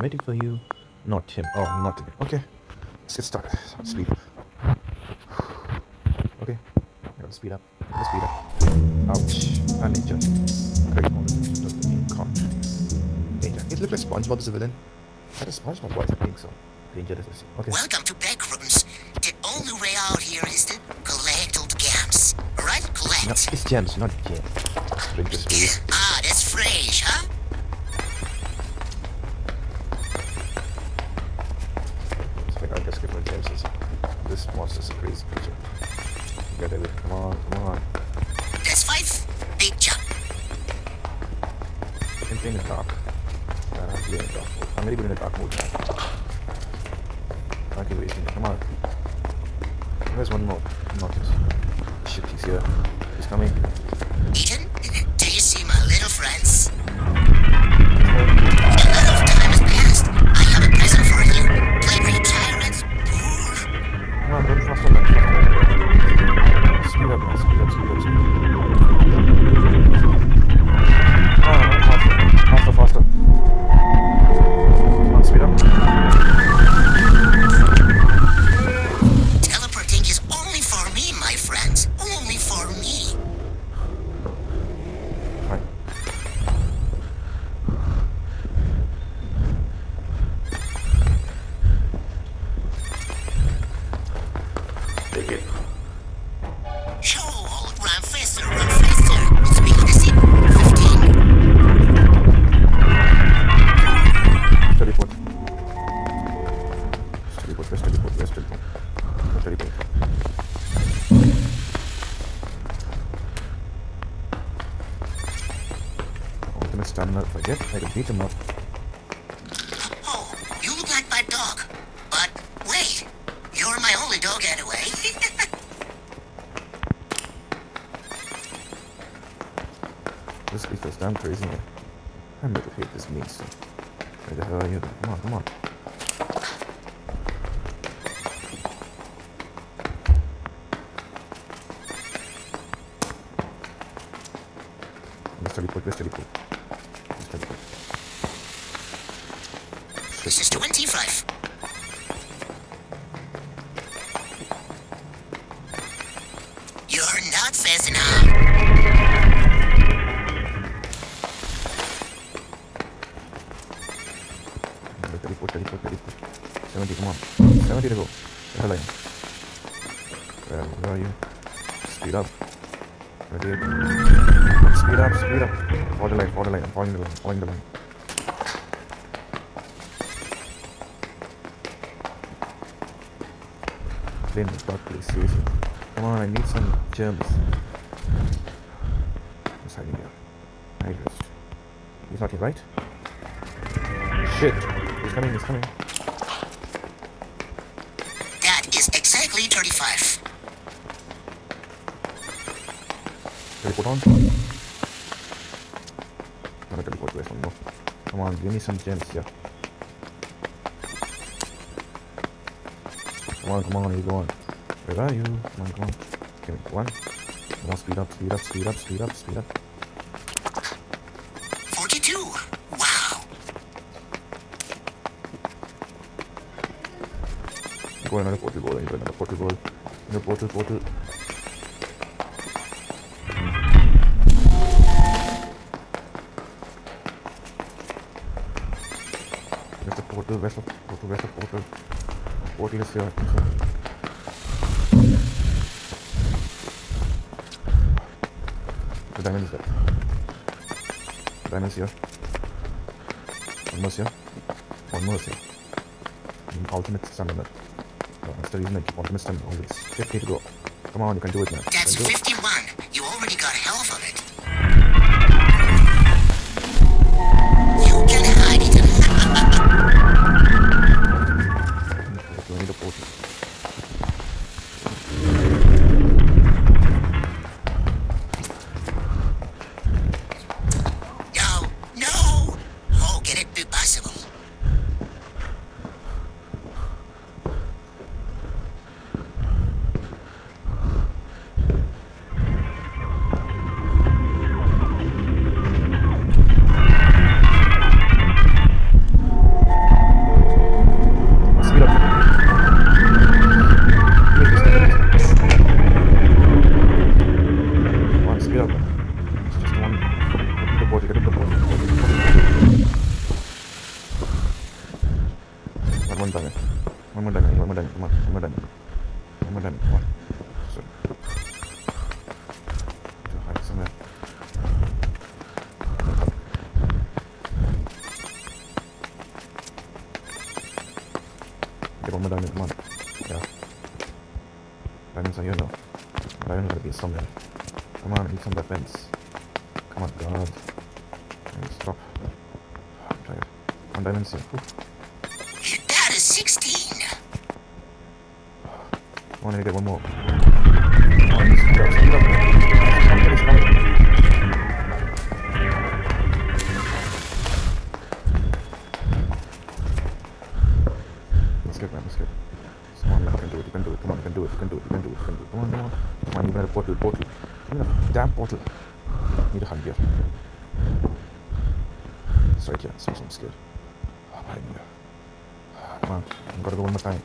I'm waiting for you. Not him. Oh, not him. Okay. Let's get started. Speed up. Okay. Gotta speed up. Let's speed up. Ouch. Ah, I'm injured. Great moment. Doesn't mean can't. Danger. It looks like SpongeBob is a villain. That is SpongeBob voice, I think so. Danger is Okay. Welcome to Backrooms. The only way out here is to collect the gems. Right, No, collect. it's gems, not gems. Drink this. This monster's a crazy creature. Get it. Come on, come on. That's five. Big jump. Same thing in dark. Uh, I'm in dark mode. I'm really good in the dark mode now. Can't keep wasting. Come on. Where's one more? Marcus. Shit, he's here. He's coming. Ethan, do you see my little friends? Ultimate stamina, if I get, I can beat him up. Oh, you look like my dog. But wait, you're my only dog anyway. This is damn crazy, man. I never hate this mean stuff. Where the hell are you? Come on, come on. Let's teleport, let's teleport. Let's teleport. This is 25. You're not fast enough. Let's teleport, teleport, teleport. 70, come on. 70 to go. Where are? Where, are you? Speed up. Speed up, speed up. Follow the line, follow the line. I'm following the line, following the line. Plane is dark, please, seriously. Come on, I need some gems. What's hiding here? Hide. He's not here, right? Shit! He's coming, he's coming. That is exactly 35. Teleport on. Gotta teleport away from no. Come on, give me some gems here. Come on, come on, you go on. Where are you? Come on, come on. Give me one. Come on, speed up, speed up, speed up, speed up, speed up. 42. Wow. Go another portal goal, go another portal goal. Another portal, portal. Where's the portal? Where's the portal? Where's the portal? Think so. The diamond is there. The here. One more here. One more here. Mm, Ultimate stamina. Oh, that's the reason I keep ultimate stamina always. 50 to go. Come on, you can do it, man. That's can do it. 51. You already got half of it. On. Get one more diamond, come on. Yeah. Diamonds are here now. Diamond gotta. Come on, need some. Come on, God. Diamond, Stop. I'm tired. One diamond's here. Whew. That is 16. I need to get one more. Let's get man, let's get. Come on, man, you can do it, you can do it. Come on, you can do it, you can do it, you can do it, you can do it. Come on, come on. Come on, you got a portal, portal. Give me the damn portal. Need a hug here. It's right here, so I'm scared. Oh, behind me. Come on, I've got to go one more time.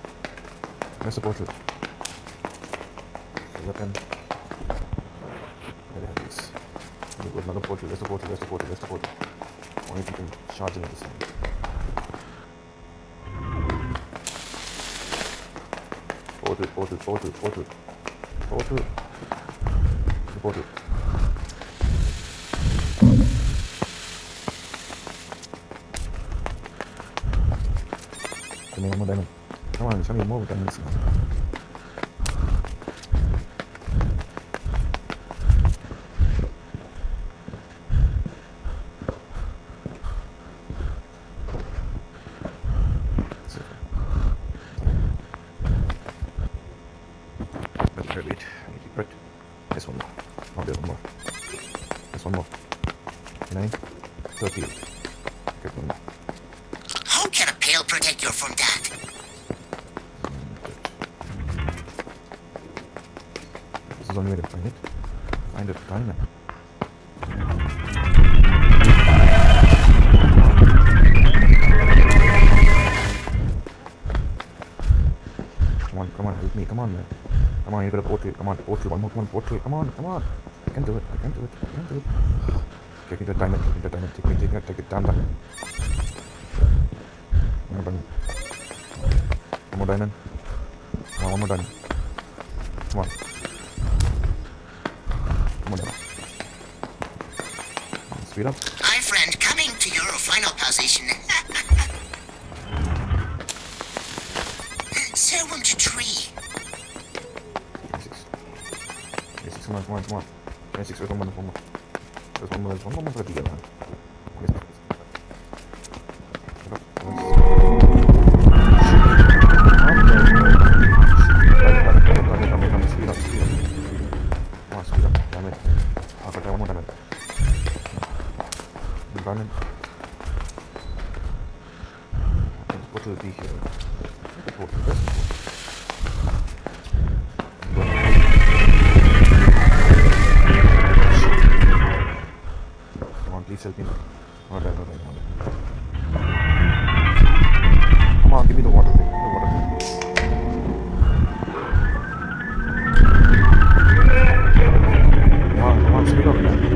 Where's the portal? The weapon. Where the hell is? There goes another portal. There's the portal. There's the portal. There's the portal. Only if you can charge into this thing. Portal, portal, portal, portal. Portal. The portal. Give me one more diamond. Come on, show me more diamonds now. There's one more. Oh, there's one more. There's one more. Nine. Thirty-eight. Get one more. How can a pail protect you from that? This is the only way to find it. Find it, find it. Come on, come on, help me, come on, man. Come on, you got a portal, come on, portal, one more, come on, portal, come on, come on. I can do it, I can do it, I can do it. Take me the diamond, take me the diamond, take me, take it, take it down, down. One more diamond. One more diamond. Come on, one more diamond. Come on. Come on, diamond. Speed up. My friend, coming to your final position. Serum to tree. 26, come on, come on, come on. 26, there's one more, there's one more. There's one more, there's one more diesel thing or rather than come on give me the water thing the water thing come on come on speed up man